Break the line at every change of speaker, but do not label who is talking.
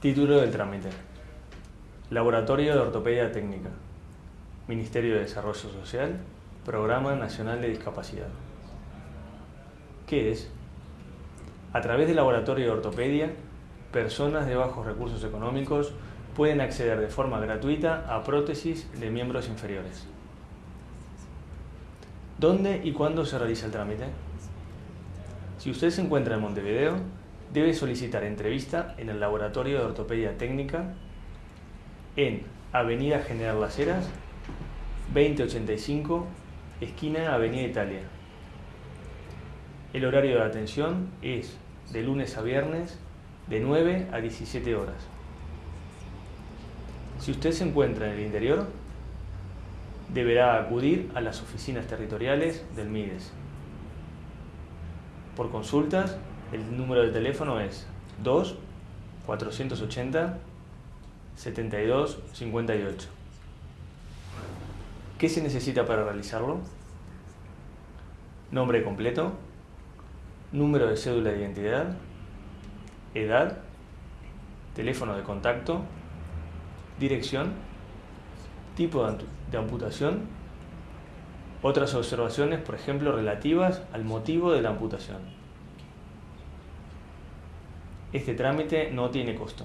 Título del trámite. Laboratorio de Ortopedia Técnica. Ministerio de Desarrollo Social. Programa Nacional de Discapacidad. ¿Qué es? A través del Laboratorio de Ortopedia, personas de bajos recursos económicos pueden acceder de forma gratuita a prótesis de miembros inferiores. ¿Dónde y cuándo se realiza el trámite? Si usted se encuentra en Montevideo, debe solicitar entrevista en el Laboratorio de Ortopedia Técnica en Avenida General Las Heras, 2085, esquina Avenida Italia. El horario de atención es de lunes a viernes de 9 a 17 horas. Si usted se encuentra en el interior, deberá acudir a las oficinas territoriales del MIDES. Por consultas, el número de teléfono es 2 480 72 58. ¿Qué se necesita para realizarlo? Nombre completo, número de cédula de identidad, edad, teléfono de contacto, dirección, tipo de amputación, otras observaciones, por ejemplo, relativas al motivo de la amputación. Este trámite no tiene costo.